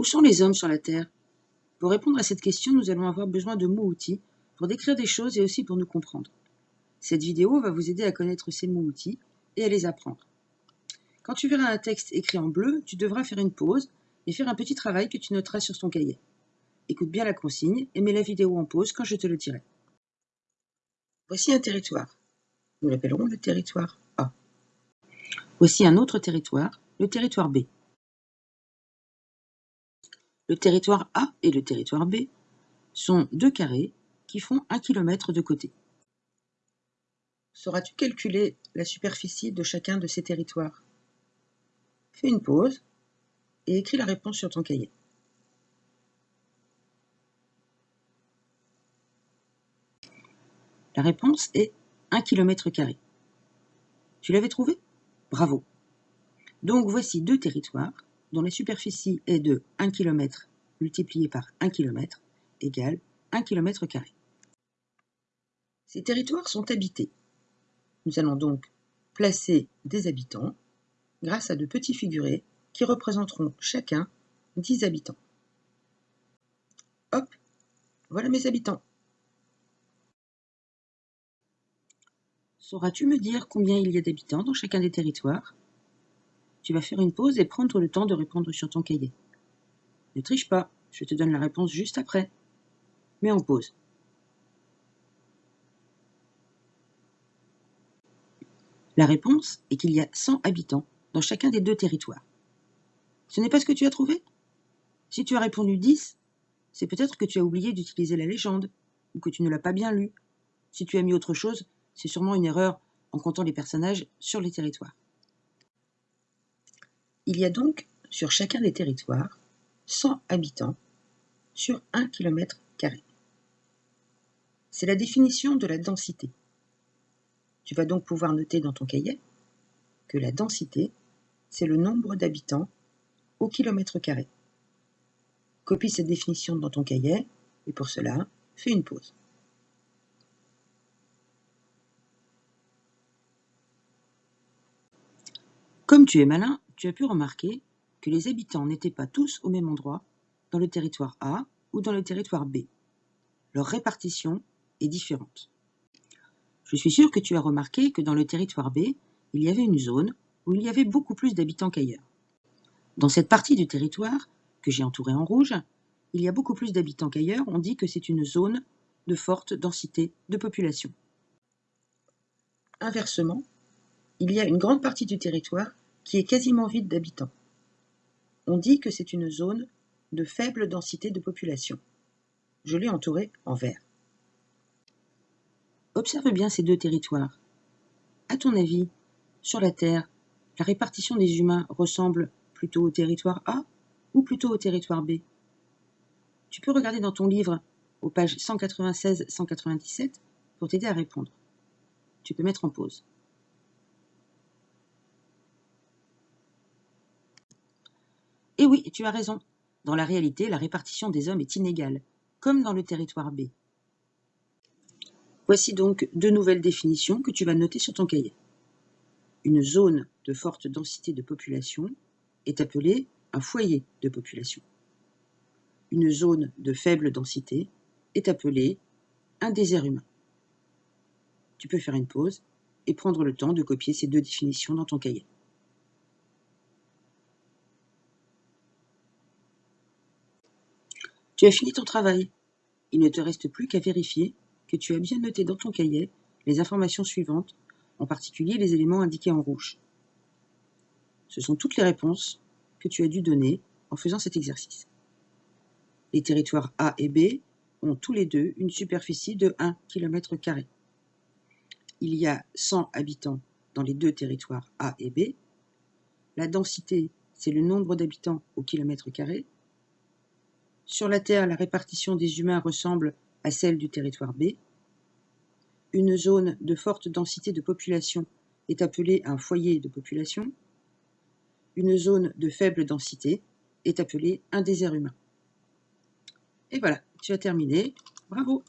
Où sont les hommes sur la Terre? Pour répondre à cette question, nous allons avoir besoin de mots-outils pour décrire des choses et aussi pour nous comprendre. Cette vidéo va vous aider à connaître ces mots-outils et à les apprendre. Quand tu verras un texte écrit en bleu, tu devras faire une pause et faire un petit travail que tu noteras sur ton cahier. Écoute bien la consigne et mets la vidéo en pause quand je te le dirai. Voici un territoire. Nous l'appellerons le territoire A. Voici un autre territoire, le territoire B. Le territoire A et le territoire B sont deux carrés qui font un kilomètre de côté. Sauras-tu calculer la superficie de chacun de ces territoires? Fais une pause et écris la réponse sur ton cahier. La réponse est 1 km. Tu l'avais trouvé? Bravo. Donc voici deux territoires dont la superficie est de 1 km multiplié par 1 km égale 1 km. Ces territoires sont habités. Nous allons donc placer des habitants grâce à de petits figurés qui représenteront chacun 10 habitants. Hop, voilà mes habitants. Sauras-tu me dire combien il y a d'habitants dans chacun des territoires? Tu vas faire une pause et prendre le temps de répondre sur ton cahier. Ne triche pas, je te donne la réponse juste après. Mets en pause. La réponse est qu'il y a 100 habitants dans chacun des deux territoires. Ce n'est pas ce que tu as trouvé? Si tu as répondu 10, c'est peut-être que tu as oublié d'utiliser la légende, ou que tu ne l'as pas bien lu. Si tu as mis autre chose, c'est sûrement une erreur en comptant les personnages sur les territoires. Il y a donc, sur chacun des territoires, 100 habitants sur 1 km. C'est la définition de la densité. Tu vas donc pouvoir noter dans ton cahier que la densité, c'est le nombre d'habitants au kilomètre carré. Copie cette définition dans ton cahier et pour cela, fais une pause. Comme tu es malin, tu as pu remarquer que les habitants n'étaient pas tous au même endroit dans le territoire A ou dans le territoire B. Leur répartition est différente. Je suis sûr que tu as remarqué que dans le territoire B, il y avait une zone où il y avait beaucoup plus d'habitants qu'ailleurs. Dans cette partie du territoire, que j'ai entourée en rouge, il y a beaucoup plus d'habitants qu'ailleurs, on dit que c'est une zone de forte densité de population. Inversement, il y a une grande partie du territoire qui est quasiment vide d'habitants. On dit que c'est une zone de faible densité de population. Je l'ai entourée en vert. Observe bien ces deux territoires. À ton avis, sur la Terre, la répartition des humains ressemble plutôt au territoire A ou plutôt au territoire B? Tu peux regarder dans ton livre, aux pages 196-197, pour t'aider à répondre. Tu peux mettre en pause. Et eh oui, tu as raison. Dans la réalité, la répartition des hommes est inégale, comme dans le territoire B. Voici donc deux nouvelles définitions que tu vas noter sur ton cahier. Une zone de forte densité de population est appelée un foyer de population. Une zone de faible densité est appelée un désert humain. Tu peux faire une pause et prendre le temps de copier ces deux définitions dans ton cahier. Tu as fini ton travail. Il ne te reste plus qu'à vérifier que tu as bien noté dans ton cahier les informations suivantes, en particulier les éléments indiqués en rouge. Ce sont toutes les réponses que tu as dû donner en faisant cet exercice. Les territoires A et B ont tous les deux une superficie de 1 km. Il y a 100 habitants dans les deux territoires A et B. La densité, c'est le nombre d'habitants au kilomètre carré. Sur la Terre, la répartition des humains ressemble à celle du territoire B. Une zone de forte densité de population est appelée un foyer de population. Une zone de faible densité est appelée un désert humain. Et voilà, tu as terminé. Bravo